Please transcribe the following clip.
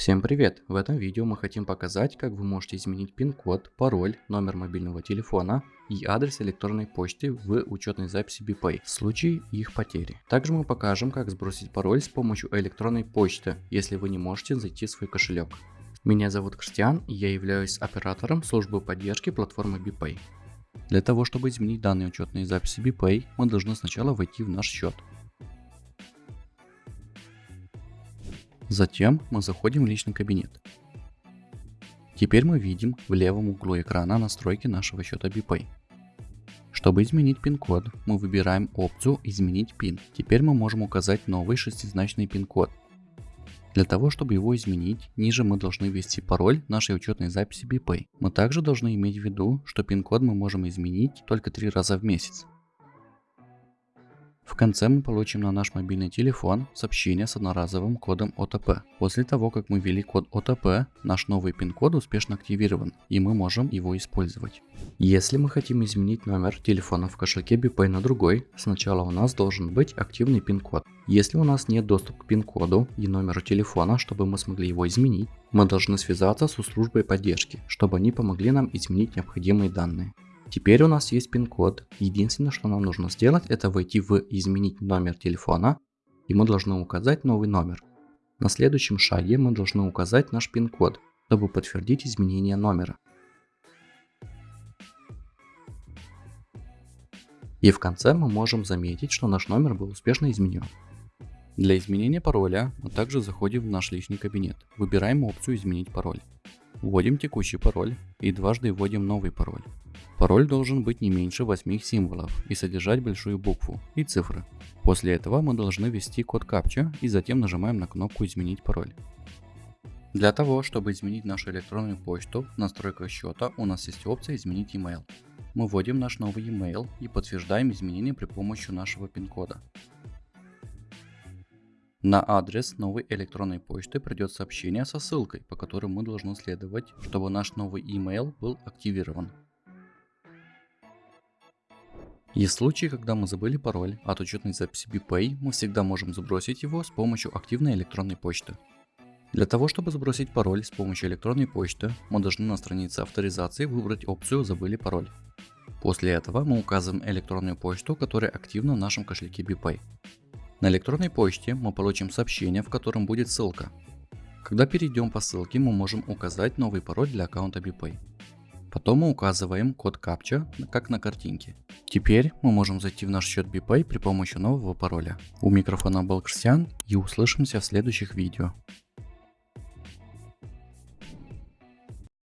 Всем привет! В этом видео мы хотим показать, как вы можете изменить пин-код, пароль, номер мобильного телефона и адрес электронной почты в учетной записи BPay в случае их потери. Также мы покажем, как сбросить пароль с помощью электронной почты, если вы не можете зайти в свой кошелек. Меня зовут Кристиан и я являюсь оператором службы поддержки платформы BPay. Для того, чтобы изменить данные учетные записи BPay, мы должны сначала войти в наш счет. Затем мы заходим в личный кабинет. Теперь мы видим в левом углу экрана настройки нашего счета BPay. Чтобы изменить пин-код, мы выбираем опцию «Изменить пин». Теперь мы можем указать новый шестизначный пин-код. Для того, чтобы его изменить, ниже мы должны ввести пароль нашей учетной записи BPay. Мы также должны иметь в виду, что пин-код мы можем изменить только три раза в месяц. В конце мы получим на наш мобильный телефон сообщение с одноразовым кодом OTP. После того, как мы ввели код OTP, наш новый пин-код успешно активирован, и мы можем его использовать. Если мы хотим изменить номер телефона в кошельке BPay на другой, сначала у нас должен быть активный пин-код. Если у нас нет доступа к пин-коду и номеру телефона, чтобы мы смогли его изменить, мы должны связаться с службой поддержки, чтобы они помогли нам изменить необходимые данные. Теперь у нас есть пин-код. Единственное, что нам нужно сделать, это войти в «Изменить номер телефона» и мы должны указать новый номер. На следующем шаге мы должны указать наш пин-код, чтобы подтвердить изменение номера. И в конце мы можем заметить, что наш номер был успешно изменен. Для изменения пароля мы также заходим в наш личный кабинет, выбираем опцию «Изменить пароль». Вводим текущий пароль и дважды вводим новый пароль. Пароль должен быть не меньше 8 символов и содержать большую букву и цифры. После этого мы должны ввести код капча и затем нажимаем на кнопку «Изменить пароль». Для того, чтобы изменить нашу электронную почту в настройках счета, у нас есть опция «Изменить email». Мы вводим наш новый email и подтверждаем изменения при помощи нашего пин-кода. На адрес новой электронной почты придет сообщение со ссылкой, по которой мы должны следовать, чтобы наш новый email был активирован. Есть случаи, когда мы забыли пароль от учетной записи BPay, мы всегда можем сбросить его с помощью активной электронной почты. Для того, чтобы сбросить пароль с помощью электронной почты, мы должны на странице авторизации выбрать опцию «Забыли пароль». После этого мы указываем электронную почту, которая активна в нашем кошельке BPay. На электронной почте мы получим сообщение, в котором будет ссылка. Когда перейдем по ссылке, мы можем указать новый пароль для аккаунта BPay. Потом мы указываем код капча, как на картинке. Теперь мы можем зайти в наш счет BPay при помощи нового пароля. У микрофона был Кристиан и услышимся в следующих видео.